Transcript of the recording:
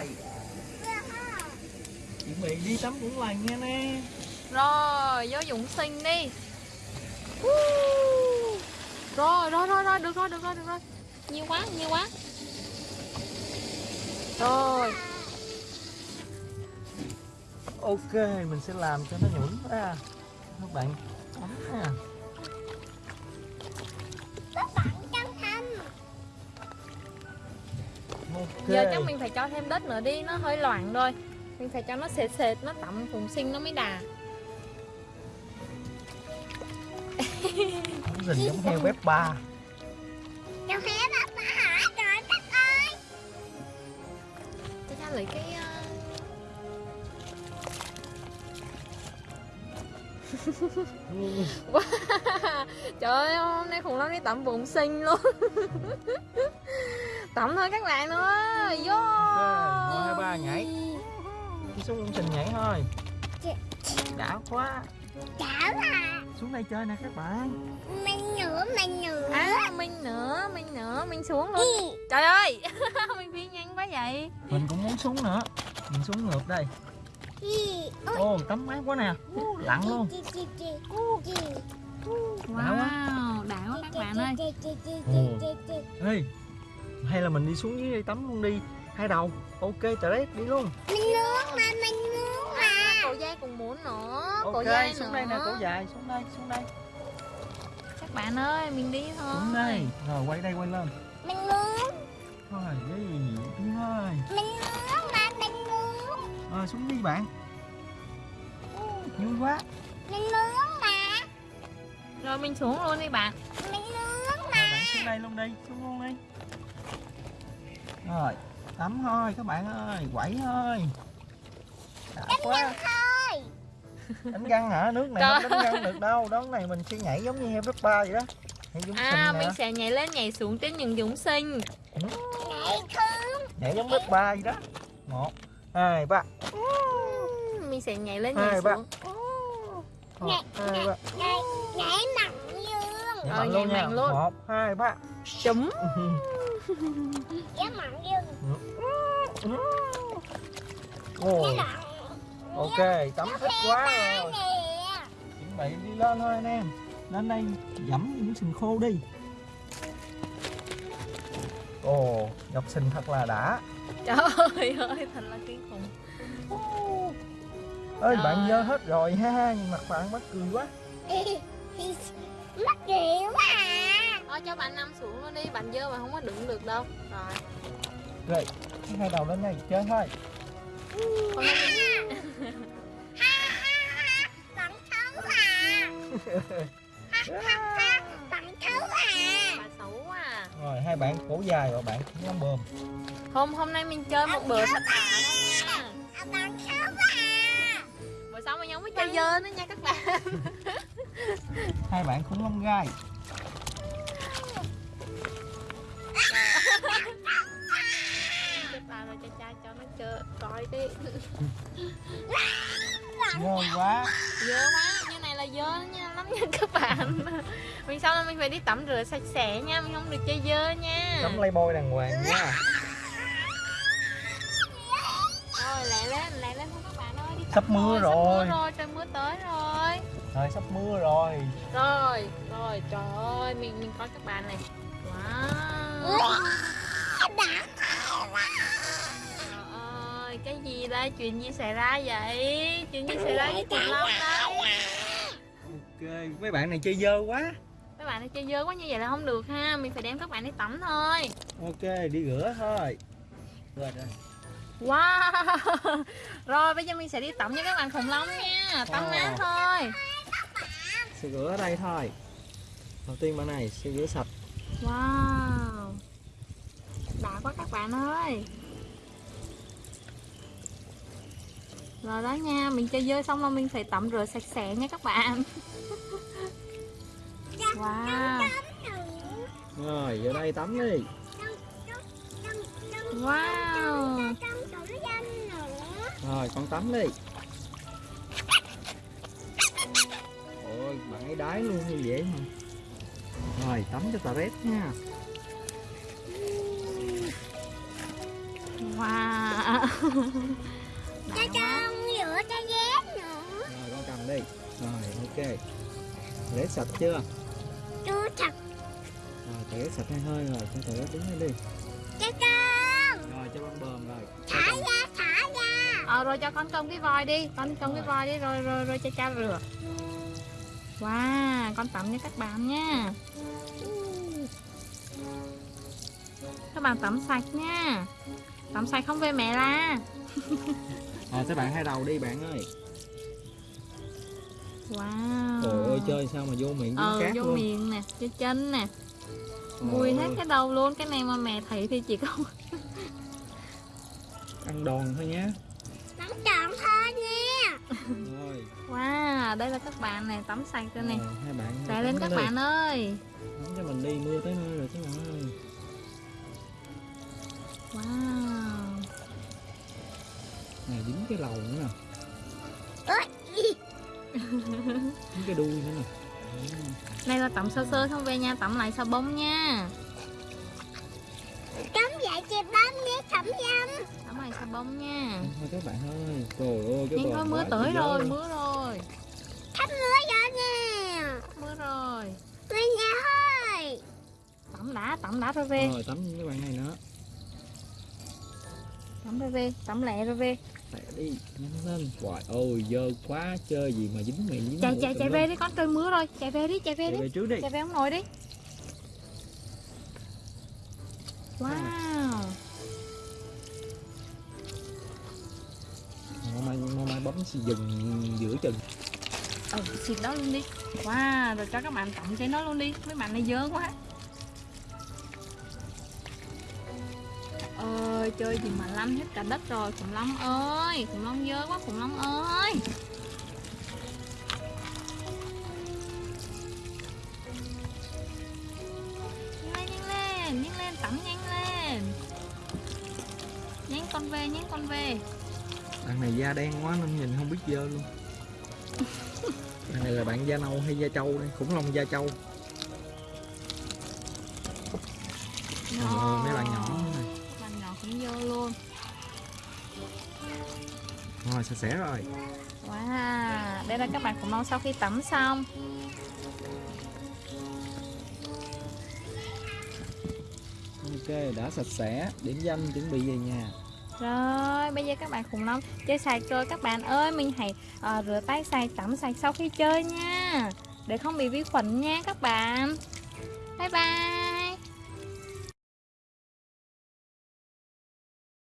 lại chuẩn bị đi tắm cũng lành nha nè. Rồi, vô dụng sinh đi. Rồi, rồi, rồi, rồi, được rồi, được rồi, được rồi. Nhiều quá, nhiều quá. Rồi, ok mình sẽ làm cho nó nhũn ra. Các bạn tắm nha ok. Giờ chắc mình phải cho thêm đất nữa đi, nó hơi loạn rồi. Mình phải cho nó sệt sệt, nó tẩm phùng sinh nó mới đà Cũng rình giống heo bếp ba. Cháu hé bà bà hỏi rồi các ơi! Cho cha lấy cái ờ, Trời ơi, hôm nay khủng long đi tẩm bụng sinh luôn Tẩm thôi các bạn ơi Vô. Một, hai, ba, nhảy. đi xuống công trình nhảy thôi. Đã quá. Chảo à xuống đây chơi nè các bạn. Mình nữa mình nữa. À, Minh nữa, Minh nữa, Minh xuống luôn. Trời ơi, Minh phi nhanh quá vậy. Mình cũng muốn xuống nữa. Mình xuống ngược đây. Ô tắm mát quá nè. Lặn luôn. Wow, đã quá các bạn ơi. Ồ. Ê, hay là mình đi xuống dưới đây tắm luôn đi. Hai đầu. Ok trời đi luôn. Mình nướng mà mình nướng mà. À, Cổ dây cũng muốn nữa? Cổ ok dây xuống nữa. đây nè cổ dài xuống đây xuống đây. Các bạn ơi, mình đi thôi. Xuống đây. Rồi quay đây quay lên. Mình nướng. Thôi đi. Đi thôi Mình nướng mà mình nướng. Rồi xuống đi bạn. Vui quá. Mình nướng mà. Rồi mình xuống luôn đi bạn. Mình nướng rồi mà. bạn xuống đây luôn đi xuống luôn đi rồi tắm thôi các bạn ơi quẩy thôi. Đã quá. Thôi. Đánh găng hả? Nước này không đánh găng được đâu. Đón này mình sẽ nhảy giống như heo ba vậy đó. Nhảy giống À, mình sẽ nhảy lên nhảy xuống trên những dũng sinh Nhảy thương nhảy giống bếp ba vậy đó. Một hai ba. Mình sẽ nhảy lên Hai, nhảy ba. xuống. Hai ba. Nhảy Nhảy mặn dương. Nhảy Rồi, mạnh nhảy luôn nha. mạnh luôn. một hai ba. Chấm. Nhảy dương Mặn ok tắm thích quá rồi. chuẩn bị đi lên thôi anh em. Lên đây dẫm những sừng khô đi. Ồ dọc sình thật là đã. Trời ơi, thật là kinh khủng. Ơi Trời bạn dơ hết rồi ha nhưng mặt bạn mắc cười quá. Mắc rượu quá à. Thôi cho bạn nằm xuống luôn đi, bạn dơ mà không có đứng được đâu. Rồi, rồi hai đầu lên đây chơi thôi Bạn xấu à Bạn xấu à bà xấu à rồi hai bạn cổ dài và bạn cũng lắm bơm. Hôm hôm nay mình chơi một bữa thật À, Bạn xấu à Bữa sau mình không có chơi dơ nữa nha các bạn. Hai bạn cũng lông gai coi đi. Ngon quá. Dơ quá, như này là dơ nha lắm nha các bạn. Mình sau đó mình phải đi tắm rửa sạch sẽ nha, mình không được chơi dơ nha. Tắm lấy bôi đàng hoàng nha. Rồi lẹ lên, lẹ lên thôi các bạn ơi đi Sắp mưa rồi, rồi. Sắp mưa rồi, trời mưa tới rồi. Rồi sắp mưa rồi. Rồi, rồi, trời ơi, mình mình coi các bạn này. Wow đây, chuyện gì xảy ra vậy? Chuyện gì xảy ra với khủng long đây ok mấy bạn này chơi dơ quá. Các bạn này chơi dơ quá như vậy là không được ha Mình phải đem các bạn đi tắm thôi. Ok đi rửa thôi. Rồi rồi. Wow. Rồi bây giờ mình sẽ đi tắm cho các bạn khủng long nha. Tắm Wow. mát thôi. Sẽ rửa ở đây thôi. Đầu tiên bạn này sẽ rửa sạch. Wow. Đã quá các bạn ơi Rồi đó nha Mình chơi dơi xong là mình phải tắm rửa sạch sẽ nha các bạn Wow rồi vô đây tắm đi Wow rồi con tắm đi ôi bạn ấy đái luôn như vậy mà rồi tắm cho tà rét nha Wow à. cho đi. Rồi ok. Rửa sạch chưa? Chú thật rồi tẩy sạch hai hơi rồi con tẩy đứng lên đi. Cho con. Rồi cho con bờm rồi. Thả ra thả ra. Ờ rồi cho con trông cái voi đi. Con trông cái voi đi rồi rồi rồi cho cha rửa. Wow con tắm cho các bạn nha. Các bạn tắm sạch nha. Tắm sạch không về mẹ la rồi các bạn hai đầu đi bạn ơi wow. Trời ơi chơi sao mà vô miệng ờ cát vô luôn. miệng nè cho chân nè. Mùi hết cái đầu luôn cái này mà mẹ thấy thì chỉ có ăn đòn thôi nhé. Nắm trọn thôi nha. Rồi. Wow đây là các bạn này tắm sạch rồi nè. Hai bạn chạy lên tắm các đi. bạn ơi. Tắm cho mình đi mưa tới nơi rồi các bạn ơi wow. Này dính cái lầu nữa nè. Ôi, cái đuôi nữa nè. Đây là tắm sơ sơ không về nhà tắm lại xà bông nha. Cắm dậy chị bấm nhé thẩm dâm tắm lại xà bông nha. Thôi các bạn ơi trời ơi cái nhưng có mưa tới rồi mưa rồi. Thắp mưa rồi nha. Mưa rồi. Về nhà thôi. Tắm đã tắm đã rồi về. Rồi tắm với các bạn này nữa. Tắm rồi về tắm lẹ rồi về Lẹ đi nhanh lên. Trời ơi dơ quá chơi gì mà dính miệng dính chạy chạy chạy về đi con trời mưa rồi. Chạy về đi chạy về chạy đi. về trước đi. Chạy về ông nội đi. Wow. Mà mai mà mai bấm xì dừng giữa chừng. Ừ xịt đó luôn đi. Wow rồi cho các bạn tặng cho nó luôn đi. Mấy bạn này dơ quá chơi gì mà lăn hết cả đất rồi khủng long ơi khủng long dơ quá khủng long ơi. Nhanh lên nhanh lên nhanh lên tắm nhanh lên. Nhanh con về nhanh con về. Bạn này da đen quá nên nhìn không biết dơ luôn. Bạn này là bạn da nâu hay da trâu đây? Khủng long da trâu. Ờ, mấy bạn nhỏ rồi sạch sẽ rồi. Wow, đây là các bạn khủng long sau khi tắm xong. Ok đã sạch sẽ điểm danh chuẩn bị về nhà. Rồi, bây giờ các bạn khủng long chơi sạch rồi Các bạn ơi, mình hãy ờ, rửa tay sạch, tắm sạch sau khi chơi nha. Để không bị vi khuẩn nha các bạn. Bye bye